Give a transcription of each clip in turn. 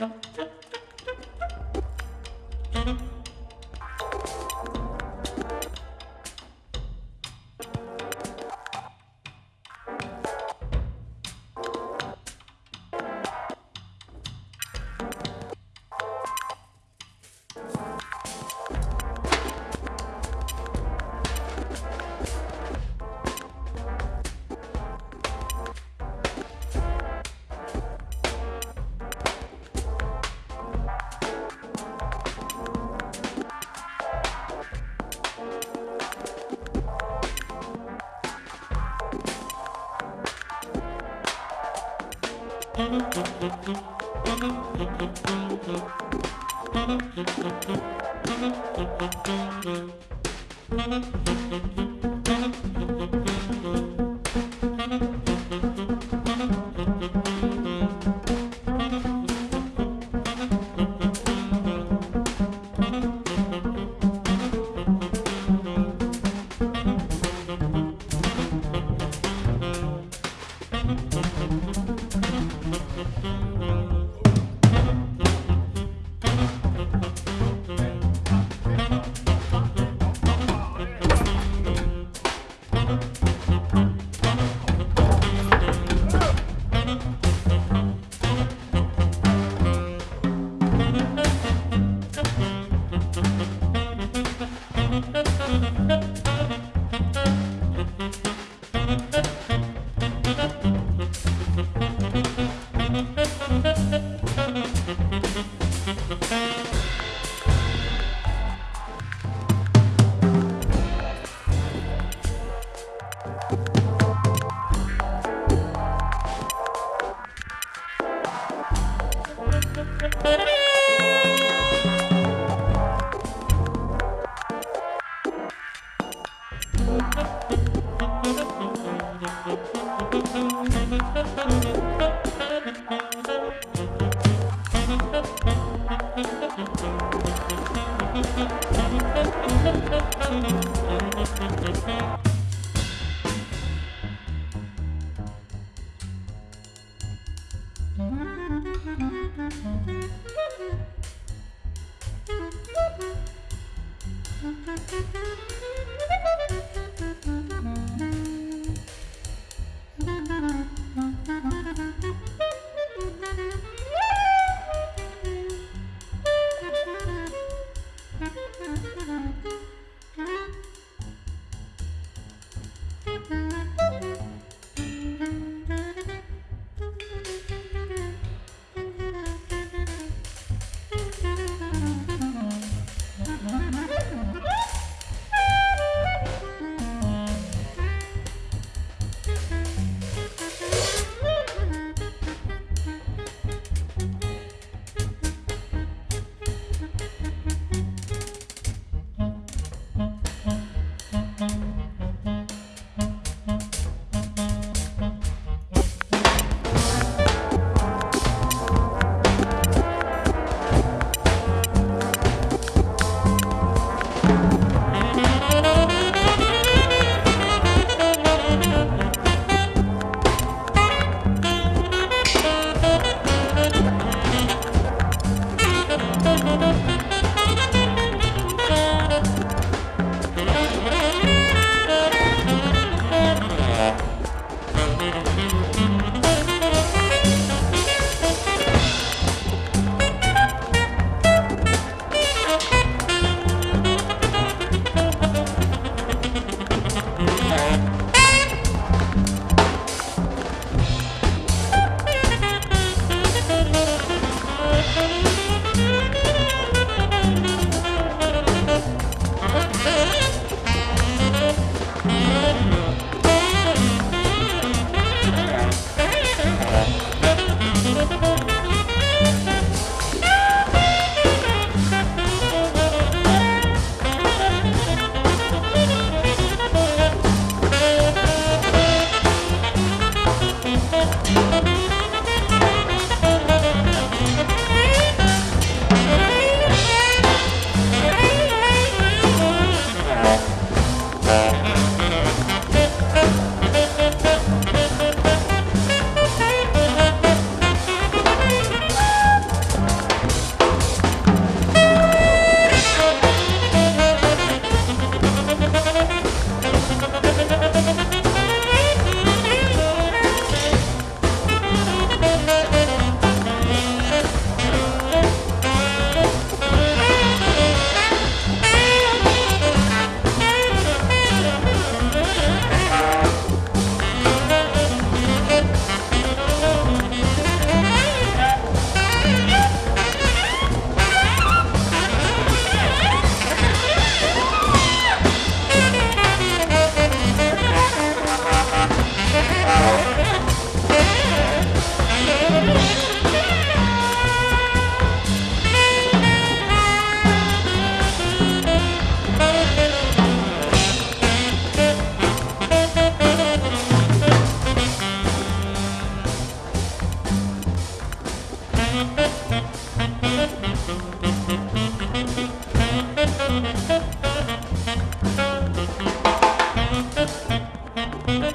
Yeah. Thank you. Mm-hmm.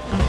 What?